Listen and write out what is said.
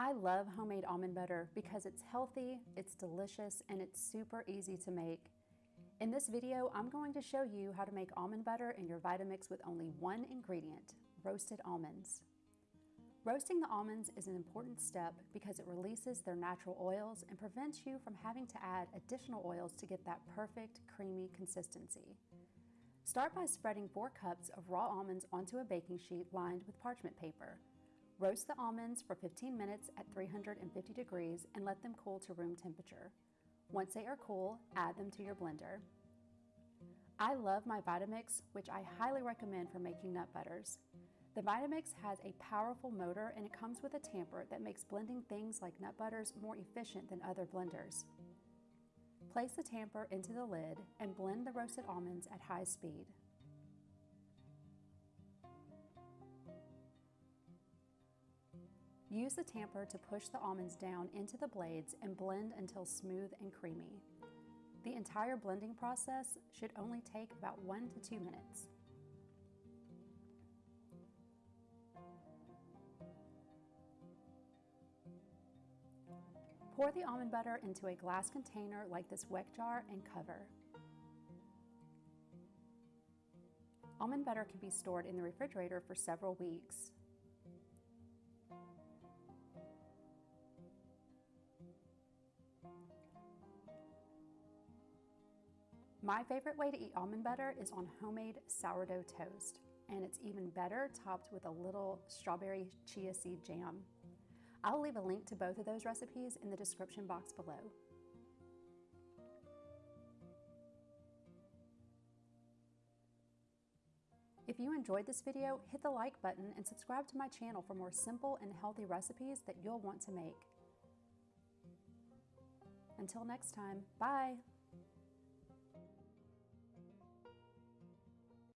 I love homemade almond butter because it's healthy, it's delicious, and it's super easy to make. In this video, I'm going to show you how to make almond butter in your Vitamix with only one ingredient, roasted almonds. Roasting the almonds is an important step because it releases their natural oils and prevents you from having to add additional oils to get that perfect creamy consistency. Start by spreading 4 cups of raw almonds onto a baking sheet lined with parchment paper. Roast the almonds for 15 minutes at 350 degrees and let them cool to room temperature. Once they are cool, add them to your blender. I love my Vitamix, which I highly recommend for making nut butters. The Vitamix has a powerful motor and it comes with a tamper that makes blending things like nut butters more efficient than other blenders. Place the tamper into the lid and blend the roasted almonds at high speed. Use the tamper to push the almonds down into the blades and blend until smooth and creamy. The entire blending process should only take about one to two minutes. Pour the almond butter into a glass container like this weck jar and cover. Almond butter can be stored in the refrigerator for several weeks. My favorite way to eat almond butter is on homemade sourdough toast, and it's even better topped with a little strawberry chia seed jam. I'll leave a link to both of those recipes in the description box below. If you enjoyed this video, hit the like button and subscribe to my channel for more simple and healthy recipes that you'll want to make. Until next time, bye!